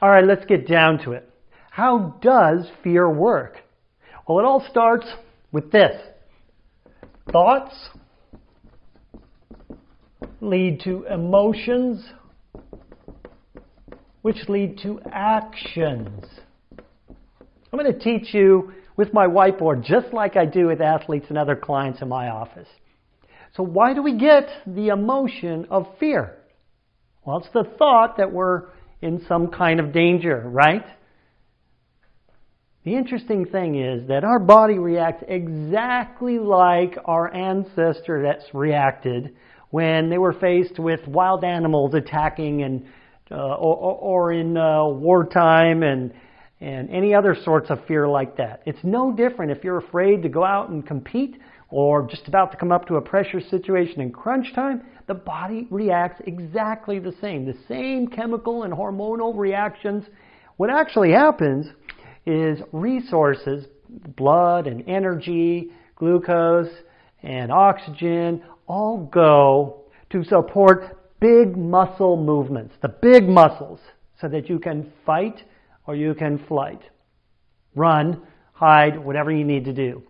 All right, let's get down to it. How does fear work? Well, it all starts with this. Thoughts lead to emotions, which lead to actions. I'm going to teach you with my whiteboard just like I do with athletes and other clients in my office. So why do we get the emotion of fear? Well, it's the thought that we're in some kind of danger, right? The interesting thing is that our body reacts exactly like our ancestor that's reacted when they were faced with wild animals attacking and uh, or, or, in uh, wartime and and any other sorts of fear like that. It's no different if you're afraid to go out and compete or just about to come up to a pressure situation in crunch time. The body reacts exactly the same. The same chemical and hormonal reactions. What actually happens is resources, blood and energy, glucose and oxygen, all go to support big muscle movements, the big muscles, so that you can fight or you can flight, run, hide, whatever you need to do.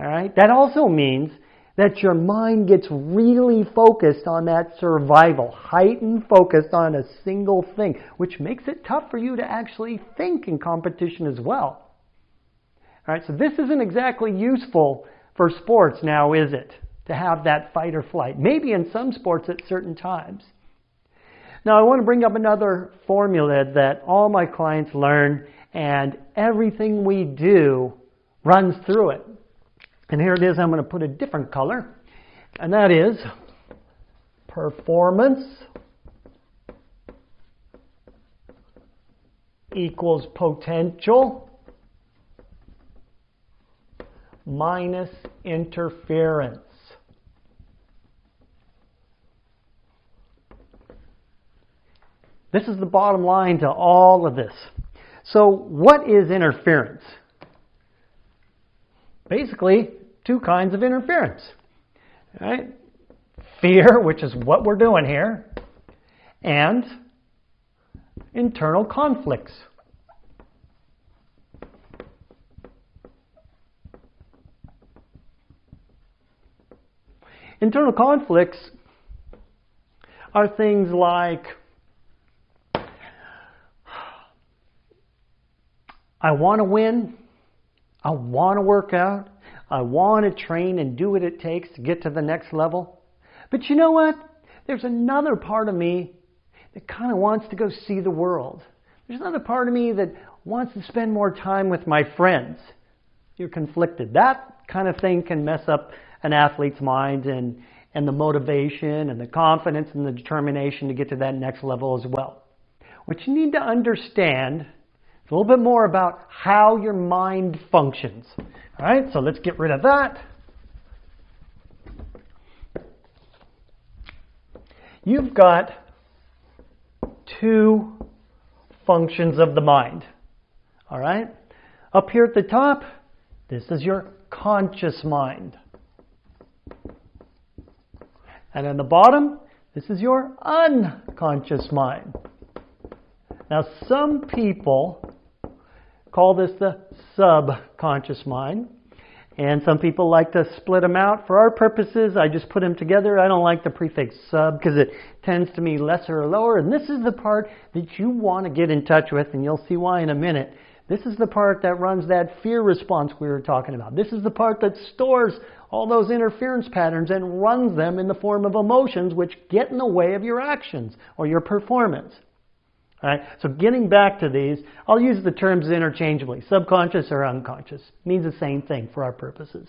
All right? That also means that your mind gets really focused on that survival, heightened focused on a single thing, which makes it tough for you to actually think in competition as well. All right, so this isn't exactly useful for sports now, is it? To have that fight or flight. Maybe in some sports at certain times. Now, I want to bring up another formula that all my clients learn, and everything we do runs through it. And here it is, I'm going to put a different color, and that is performance equals potential minus interference. This is the bottom line to all of this. So what is interference? Basically, two kinds of interference. Right? Fear, which is what we're doing here, and internal conflicts. Internal conflicts are things like I want to win. I want to work out. I want to train and do what it takes to get to the next level. But you know what? There's another part of me that kind of wants to go see the world. There's another part of me that wants to spend more time with my friends. You're conflicted. That kind of thing can mess up an athlete's mind and, and the motivation and the confidence and the determination to get to that next level as well. What you need to understand a little bit more about how your mind functions. All right, so let's get rid of that. You've got two functions of the mind. All right? Up here at the top, this is your conscious mind. And in the bottom, this is your unconscious mind. Now, some people call this the subconscious mind. And some people like to split them out. For our purposes, I just put them together. I don't like the prefix sub because it tends to mean lesser or lower. And this is the part that you want to get in touch with, and you'll see why in a minute. This is the part that runs that fear response we were talking about. This is the part that stores all those interference patterns and runs them in the form of emotions which get in the way of your actions or your performance. So getting back to these, I'll use the terms interchangeably. Subconscious or unconscious. means the same thing for our purposes.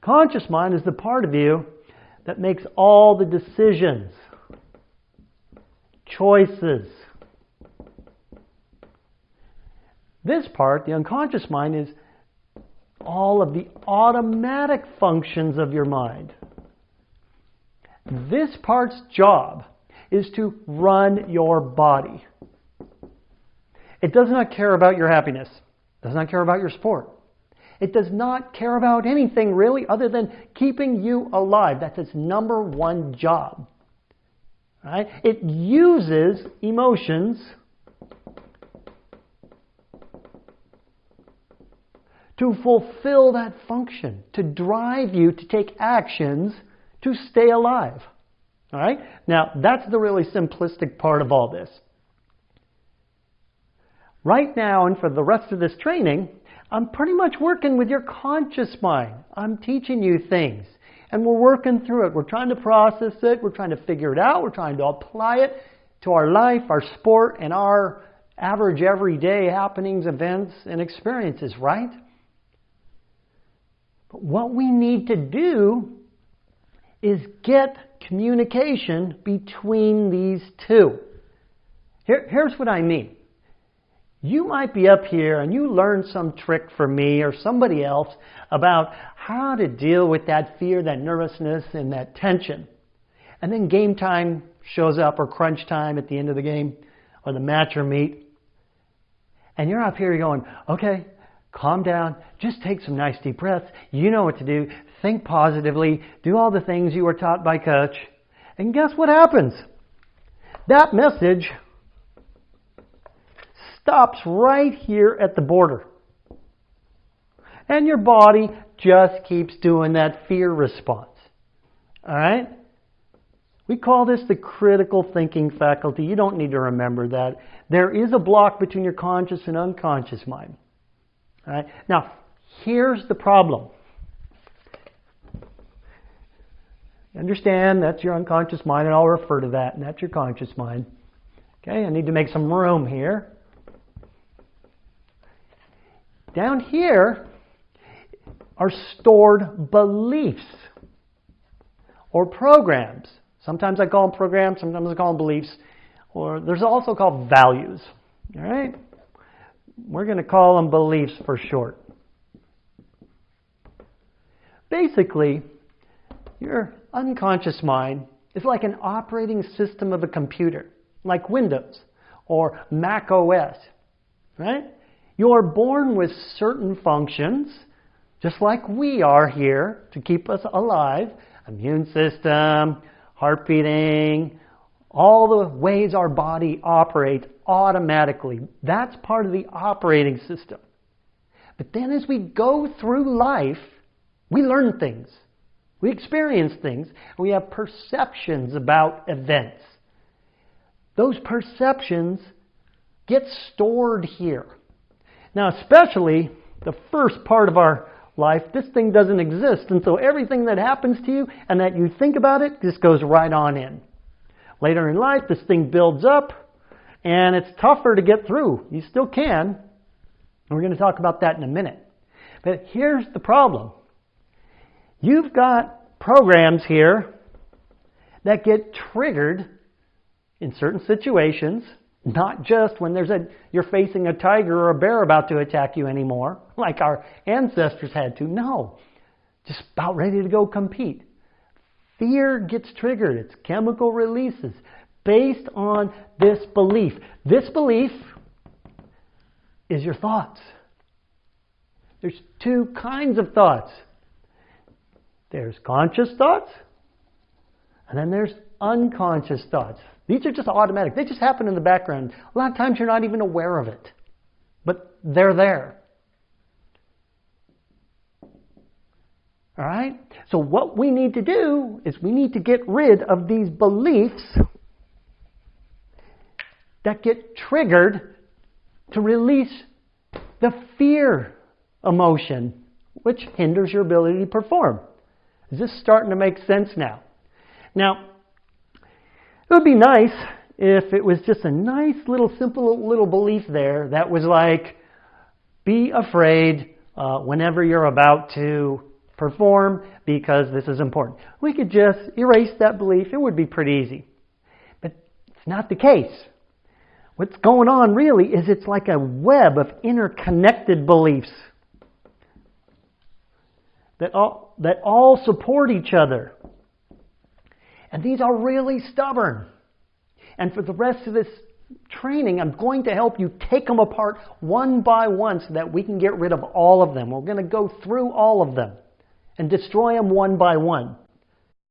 Conscious mind is the part of you that makes all the decisions, choices. This part, the unconscious mind, is all of the automatic functions of your mind. This part's job is to run your body. It does not care about your happiness, it does not care about your sport. It does not care about anything really other than keeping you alive. That's its number one job. Right? It uses emotions to fulfill that function, to drive you to take actions to stay alive. All right? Now, that's the really simplistic part of all this. Right now, and for the rest of this training, I'm pretty much working with your conscious mind. I'm teaching you things. And we're working through it. We're trying to process it. We're trying to figure it out. We're trying to apply it to our life, our sport, and our average everyday happenings, events, and experiences, right? But what we need to do is get communication between these two. Here, here's what I mean. You might be up here and you learn some trick from me or somebody else about how to deal with that fear, that nervousness, and that tension. And then game time shows up or crunch time at the end of the game or the match or meet. And you're up here going, okay, calm down, just take some nice deep breaths. You know what to do. Think positively. Do all the things you were taught by coach. And guess what happens? That message stops right here at the border. And your body just keeps doing that fear response. Alright? We call this the critical thinking faculty. You don't need to remember that. There is a block between your conscious and unconscious mind. All right? Now, here's the problem. Understand that's your unconscious mind, and I'll refer to that, and that's your conscious mind. Okay, I need to make some room here. Down here are stored beliefs or programs. Sometimes I call them programs, sometimes I call them beliefs, or there's also called values. All right? We're going to call them beliefs for short. Basically, your unconscious mind is like an operating system of a computer, like Windows or Mac OS, right? You're born with certain functions, just like we are here to keep us alive immune system, heart beating, all the ways our body operates automatically. That's part of the operating system. But then as we go through life, we learn things. We experience things. We have perceptions about events. Those perceptions get stored here. Now, especially the first part of our life, this thing doesn't exist. And so everything that happens to you and that you think about it just goes right on in. Later in life, this thing builds up and it's tougher to get through. You still can. And we're going to talk about that in a minute. But here's the problem. You've got programs here that get triggered in certain situations not just when there's a, you're facing a tiger or a bear about to attack you anymore, like our ancestors had to. No. Just about ready to go compete. Fear gets triggered. It's chemical releases based on this belief. This belief is your thoughts. There's two kinds of thoughts. There's conscious thoughts, and then there's unconscious thoughts. These are just automatic. They just happen in the background. A lot of times you're not even aware of it, but they're there. All right? So, what we need to do is we need to get rid of these beliefs that get triggered to release the fear emotion, which hinders your ability to perform. Is this starting to make sense now? Now, it would be nice if it was just a nice little simple little belief there that was like, be afraid uh, whenever you're about to perform because this is important. We could just erase that belief. It would be pretty easy. But it's not the case. What's going on really is it's like a web of interconnected beliefs that all, that all support each other. And these are really stubborn. And for the rest of this training, I'm going to help you take them apart one by one so that we can get rid of all of them. We're going to go through all of them and destroy them one by one.